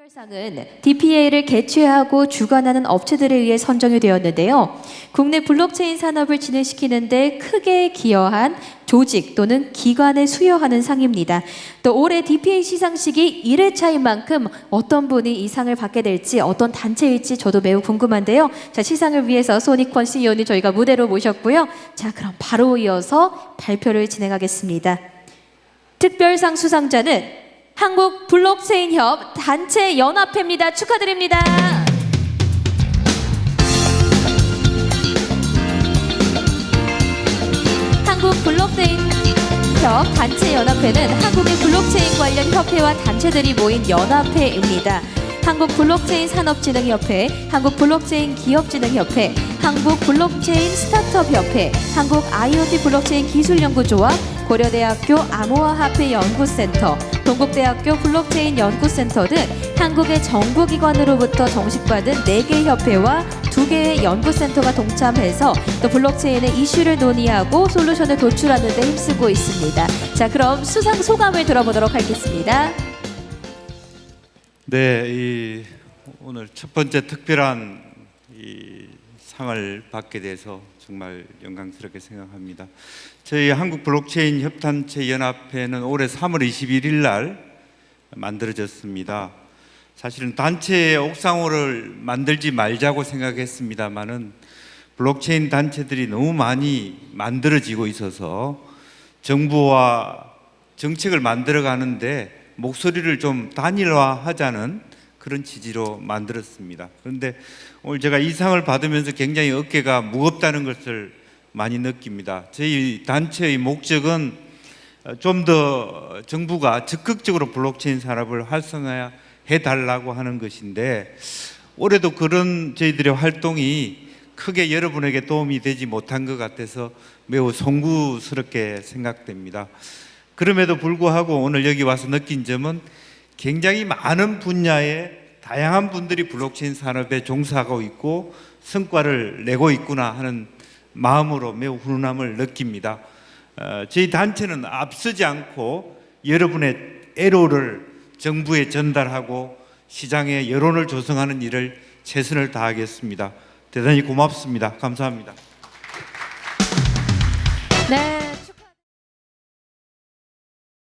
특별상은 DPA를 개최하고 주관하는 업체들에 의해 선정이 되었는데요. 국내 블록체인 산업을 진행시키는데 크게 기여한 조직 또는 기관에 수여하는 상입니다. 또 올해 DPA 시상식이 1회차인 만큼 어떤 분이 이 상을 받게 될지 어떤 단체일지 저도 매우 궁금한데요. 자, 시상을 위해서 소니권 CEO님 저희가 무대로 모셨고요. 자, 그럼 바로 이어서 발표를 진행하겠습니다. 특별상 수상자는 한국 블록체인 협 단체 연합회입니다. 축하드립니다. 한국 블록체인 협 단체 연합회는 한국의 블록체인 관련 협회와 단체들이 모인 연합회입니다. 한국 블록체인 산업진흥협회, 한국 블록체인 기업진흥협회, 한국 블록체인 스타트업협회, 한국 IoT 블록체인 기술연구조합, 고려대학교 암호화폐 연구센터, 동국대학교 블록체인 연구센터 등 한국의 정부기관으로부터 정식받은 4개 협회와 2개의 연구센터가 동참해서 또 블록체인의 이슈를 논의하고 솔루션을 도출하는 데 힘쓰고 있습니다. 자, 그럼 수상 소감을 들어보도록 하겠습니다. 네, 이 오늘 첫 번째 특별한 이 상을 받게 돼서 정말 영광스럽게 생각합니다. 저희 한국 블록체인 협단체 연합회는 올해 3월 21일 날 만들어졌습니다. 사실은 단체 옥상옥을 만들지 말자고 생각했습니다만은 블록체인 단체들이 너무 많이 만들어지고 있어서 정부와 정책을 만들어 가는데 목소리를 좀 단일화하자는 그런 취지로 만들었습니다. 그런데 오늘 제가 이 상을 받으면서 굉장히 어깨가 무겁다는 것을 많이 느낍니다. 저희 단체의 목적은 좀 더 정부가 적극적으로 블록체인 산업을 활성화 해 달라고 하는 것인데 올해도 그런 저희들의 활동이 크게 여러분에게 도움이 되지 못한 것 같아서 매우 송구스럽게 생각됩니다. 그럼에도 불구하고 오늘 여기 와서 느낀 점은 굉장히 많은 분야의 다양한 분들이 블록체인 산업에 종사하고 있고 성과를 내고 있구나 하는 마음으로 매우 훈훈함을 느낍니다. 어, 저희 단체는 앞서지 않고 여러분의 애로를 정부에 전달하고 시장에 여론을 조성하는 일을 최선을 다하겠습니다. 대단히 고맙습니다. 감사합니다. 네.